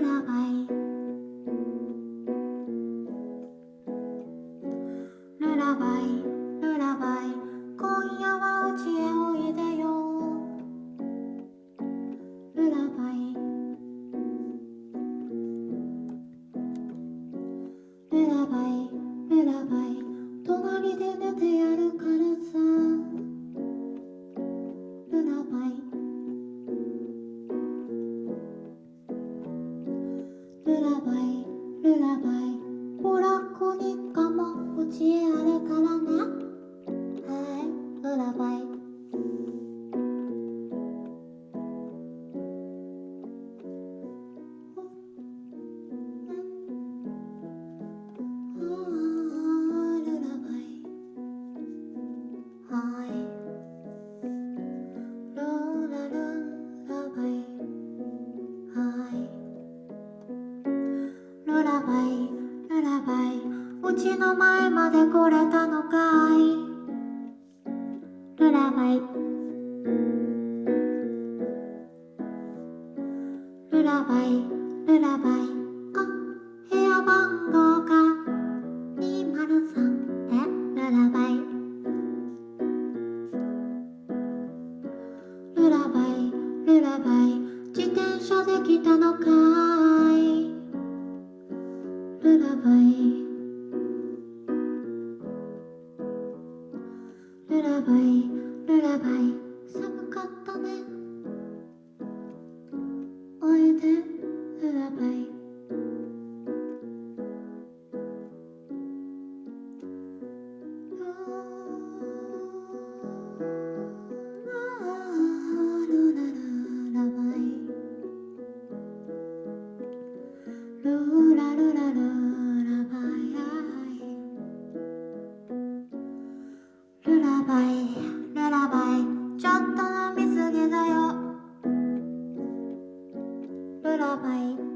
ラバイルラバイルラバイほらこにかもうちへあるからねラバイルラバイうちの前まで来れたのかい。ルラバイルラバイルラバイあ部屋番号が203えルラバイルラバイルラバイ自転車で来たのかい。ラバイ。ルラバイ。ルラバイ。寒かったね。 ลาไป